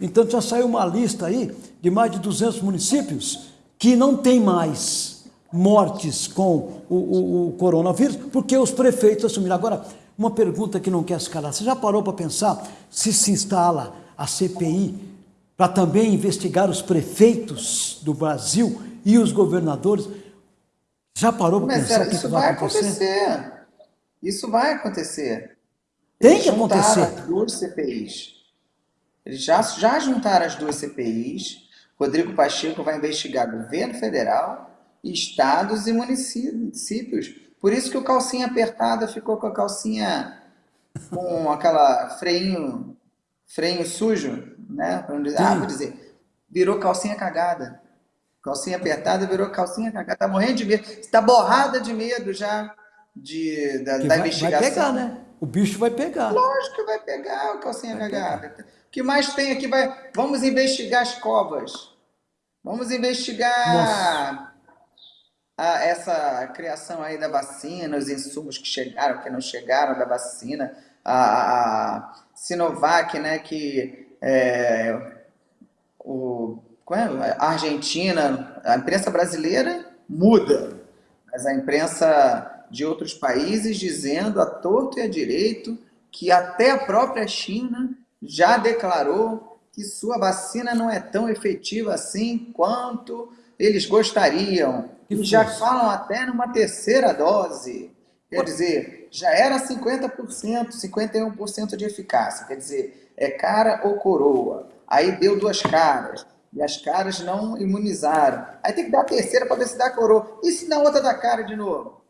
Então já saiu uma lista aí de mais de 200 municípios que não tem mais mortes com o, o, o coronavírus, porque os prefeitos assumiram. Agora, uma pergunta que não quer se calar. Você já parou para pensar se se instala a CPI para também investigar os prefeitos do Brasil e os governadores? Já parou para pensar Mas, isso vai acontecer? acontecer? Isso vai acontecer. Tem que acontecer. As duas CPIs. Eles já, já juntaram as duas CPIs. Rodrigo Pacheco vai investigar governo federal, estados e municípios. Por isso que o calcinha apertada ficou com a calcinha com aquela freinho, freio sujo, né? Ah, vou dizer, virou calcinha cagada. Calcinha apertada virou calcinha cagada. Tá morrendo de medo. Está borrada de medo já de, da, da vai, investigação. Vai pegar, né? O bicho vai pegar. Lógico que vai pegar o calcinha vai cagada. Pegar. O que mais tem aqui? Vai... Vamos investigar as covas. Vamos investigar a, essa criação aí da vacina, os insumos que chegaram, que não chegaram da vacina, a, a Sinovac, né, que é, o, é? a Argentina, a imprensa brasileira muda, mas a imprensa de outros países dizendo a torto e a direito que até a própria China já declarou que sua vacina não é tão efetiva assim quanto eles gostariam. E já falam até numa terceira dose. Quer dizer, já era 50%, 51% de eficácia. Quer dizer, é cara ou coroa. Aí deu duas caras. E as caras não imunizaram. Aí tem que dar a terceira para ver se dá coroa. E se na outra dá cara de novo?